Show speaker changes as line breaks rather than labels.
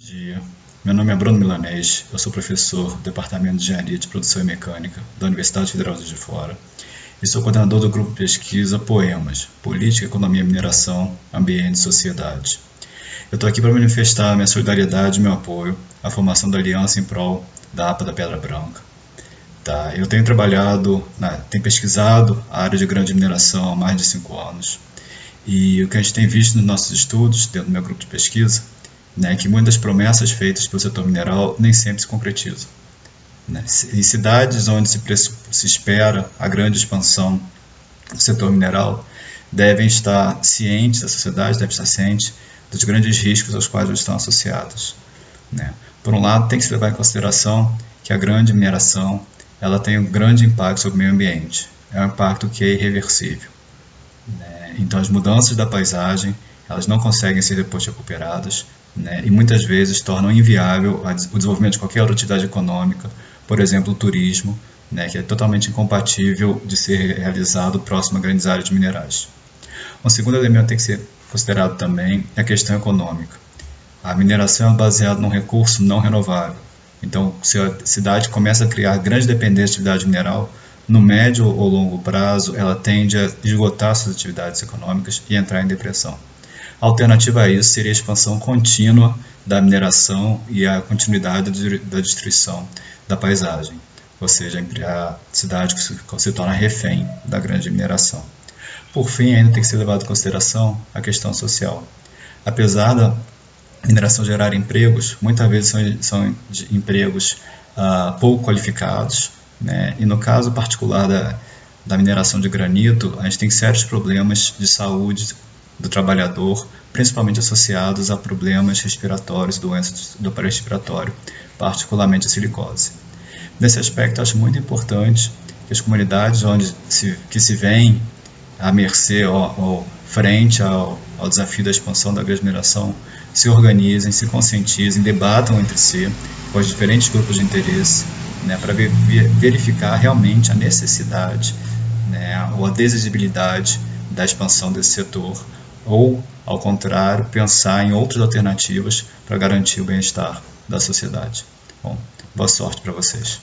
dia. Meu nome é Bruno Milanês, eu sou professor do Departamento de Engenharia de Produção e Mecânica da Universidade Federal de Fora e sou coordenador do grupo de pesquisa Poemas, Política, Economia, Mineração, Ambiente e Sociedade. Eu estou aqui para manifestar minha solidariedade e meu apoio à formação da aliança em prol da APA da Pedra Branca. Tá, eu tenho trabalhado, né, tenho pesquisado a área de grande mineração há mais de cinco anos e o que a gente tem visto nos nossos estudos, dentro do meu grupo de pesquisa, né, que muitas promessas feitas pelo setor mineral nem sempre se concretizam. Né? Em cidades onde se, se espera a grande expansão do setor mineral, devem estar cientes, a sociedade deve estar ciente dos grandes riscos aos quais eles estão associados. Né? Por um lado, tem que se levar em consideração que a grande mineração ela tem um grande impacto sobre o meio ambiente. É um impacto que é irreversível. Né? Então, as mudanças da paisagem elas não conseguem ser depois recuperadas né, e muitas vezes tornam inviável o desenvolvimento de qualquer outra atividade econômica, por exemplo, o turismo, né, que é totalmente incompatível de ser realizado próximo a grandes áreas de minerais. Um segundo elemento que tem que ser considerado também é a questão econômica. A mineração é baseada num recurso não renovável. Então, se a cidade começa a criar grande dependência de atividade mineral, no médio ou longo prazo, ela tende a esgotar suas atividades econômicas e entrar em depressão. A alternativa a isso seria a expansão contínua da mineração e a continuidade da destruição da paisagem, ou seja, a cidade que se torna refém da grande mineração. Por fim, ainda tem que ser levado em consideração a questão social. Apesar da mineração gerar empregos, muitas vezes são, são empregos uh, pouco qualificados, né? e no caso particular da, da mineração de granito, a gente tem sérios problemas de saúde do trabalhador, principalmente associados a problemas respiratórios, doenças do aparelho respiratório, particularmente a silicose. Nesse aspecto, acho muito importante que as comunidades onde se, que se veem à mercê ou, ou frente ao, ao, desafio da expansão da grande mineração se organizem, se conscientizem, debatam entre si com os diferentes grupos de interesse né, para ver, verificar realmente a necessidade né, ou a desejabilidade da expansão desse setor ou, ao contrário, pensar em outras alternativas para garantir o bem-estar da sociedade. Bom, boa sorte para vocês.